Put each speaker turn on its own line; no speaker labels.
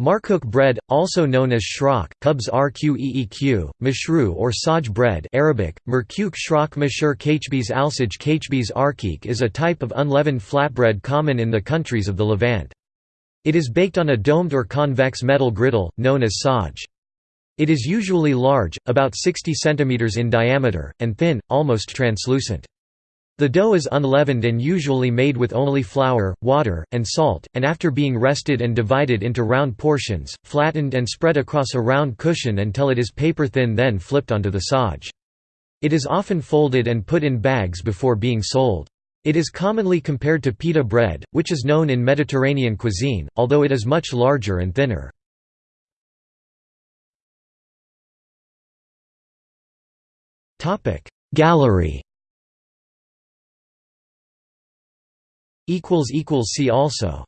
Markook bread, also known as shrock, Kubs rqeeq, mashru or saj bread Arabic, merkuk shrock mashur kachbis alsaj kachbis arkik is a type of unleavened flatbread common in the countries of the Levant. It is baked on a domed or convex metal griddle, known as saj. It is usually large, about 60 cm in diameter, and thin, almost translucent. The dough is unleavened and usually made with only flour, water, and salt, and after being rested and divided into round portions, flattened and spread across a round cushion until it is paper thin then flipped onto the saj. It is often folded and put in bags before being sold. It is commonly compared to pita bread, which is known in Mediterranean cuisine, although it is much larger and thinner. Gallery See also